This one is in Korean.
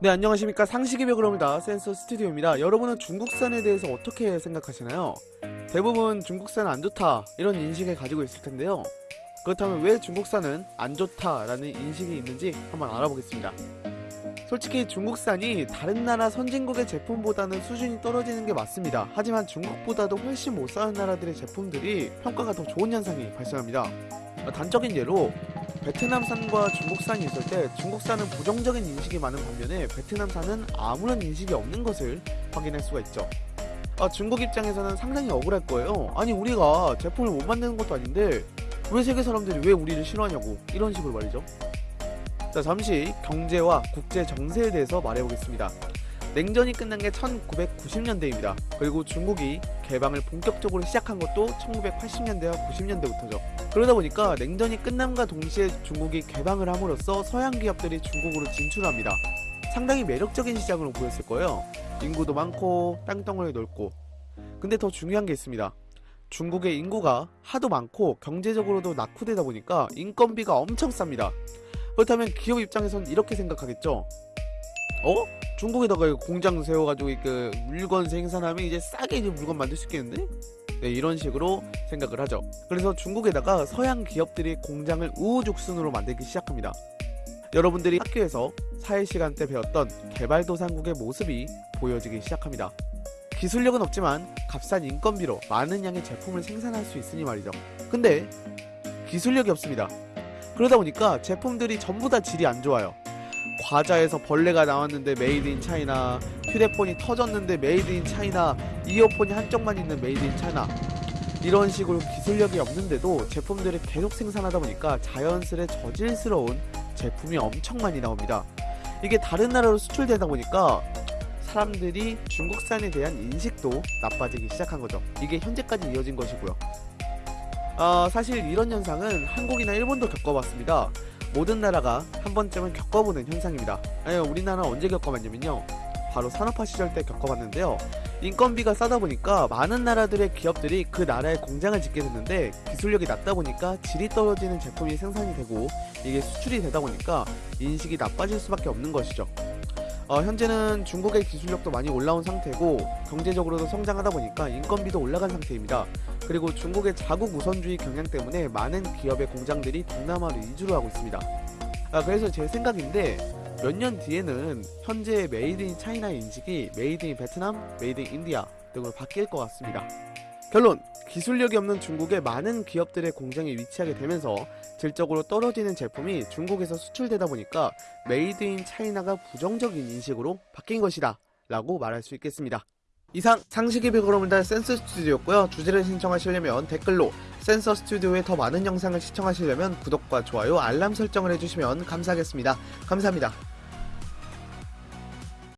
네 안녕하십니까. 상식의 벽으로입니다. 센서 스튜디오입니다. 여러분은 중국산에 대해서 어떻게 생각하시나요? 대부분 중국산은 안 좋다 이런 인식을 가지고 있을 텐데요. 그렇다면 왜 중국산은 안 좋다 라는 인식이 있는지 한번 알아보겠습니다. 솔직히 중국산이 다른 나라 선진국의 제품보다는 수준이 떨어지는 게 맞습니다. 하지만 중국보다도 훨씬 못 사는 나라들의 제품들이 평가가 더 좋은 현상이 발생합니다. 단적인 예로 베트남산과 중국산이 있을 때 중국산은 부정적인 인식이 많은 반면에 베트남산은 아무런 인식이 없는 것을 확인할 수가 있죠. 아, 중국 입장에서는 상당히 억울할 거예요. 아니 우리가 제품을 못 만드는 것도 아닌데 왜 세계 사람들이 왜 우리를 싫어하냐고 이런 식으로 말이죠. 자 잠시 경제와 국제 정세에 대해서 말해보겠습니다. 냉전이 끝난 게 1990년대입니다. 그리고 중국이 개방을 본격적으로 시작한 것도 1980년대와 90년대부터죠. 그러다 보니까 냉전이 끝남과 동시에 중국이 개방을 함으로써 서양 기업들이 중국으로 진출합니다. 상당히 매력적인 시장으로 보였을 거예요. 인구도 많고 땅덩어리 넓고 근데 더 중요한 게 있습니다. 중국의 인구가 하도 많고 경제적으로도 낙후되다 보니까 인건비가 엄청 쌉니다. 그렇다면 기업 입장에선 이렇게 생각하겠죠. 어? 중국에다가 공장 세워가지고 그 물건 생산하면 이제 싸게 이제 물건 만들 수 있겠는데? 네, 이런 식으로 생각을 하죠. 그래서 중국에다가 서양 기업들이 공장을 우후죽순으로 만들기 시작합니다. 여러분들이 학교에서 사회 시간 때 배웠던 개발도상국의 모습이 보여지기 시작합니다. 기술력은 없지만 값싼 인건비로 많은 양의 제품을 생산할 수 있으니 말이죠. 근데 기술력이 없습니다. 그러다 보니까 제품들이 전부 다 질이 안 좋아요. 과자에서 벌레가 나왔는데 made in China 휴대폰이 터졌는데 made in China 이어폰이 한쪽만 있는 made in China 이런 식으로 기술력이 없는데도 제품들을 계속 생산하다 보니까 자연스레 저질스러운 제품이 엄청 많이 나옵니다. 이게 다른 나라로 수출되다 보니까 사람들이 중국산에 대한 인식도 나빠지기 시작한 거죠. 이게 현재까지 이어진 것이고요. 어, 사실 이런 현상은 한국이나 일본도 겪어봤습니다 모든 나라가 한 번쯤은 겪어보는 현상입니다. 아니, 우리나라 언제 겪어봤냐면요. 바로 산업화 시절 때 겪어봤는데요. 인건비가 싸다 보니까 많은 나라들의 기업들이 그 나라에 공장을 짓게 됐는데 기술력이 낮다 보니까 질이 떨어지는 제품이 생산이 되고 이게 수출이 되다 보니까 인식이 나빠질 수밖에 없는 것이죠. 어, 현재는 중국의 기술력도 많이 올라온 상태고 경제적으로도 성장하다 보니까 인건비도 올라간 상태입니다. 그리고 중국의 자국 우선주의 경향 때문에 많은 기업의 공장들이 동남아로 이주를 하고 있습니다. 아, 그래서 제 생각인데 몇 년 뒤에는 현재의 made in China의 인식이 made in Vietnam, made in India 등으로 바뀔 것 같습니다. 결론! 기술력이 없는 중국의 많은 기업들의 공장이 위치하게 되면서 질적으로 떨어지는 제품이 중국에서 수출되다 보니까 made in China가 부정적인 인식으로 바뀐 것이다 라고 말할 수 있겠습니다. 이상 상식의 비그로문단 센서 스튜디오였고요. 주제를 신청하시려면 댓글로 센서 스튜디오의 더 많은 영상을 시청하시려면 구독과 좋아요, 알람 설정을 해주시면 감사하겠습니다. 감사합니다.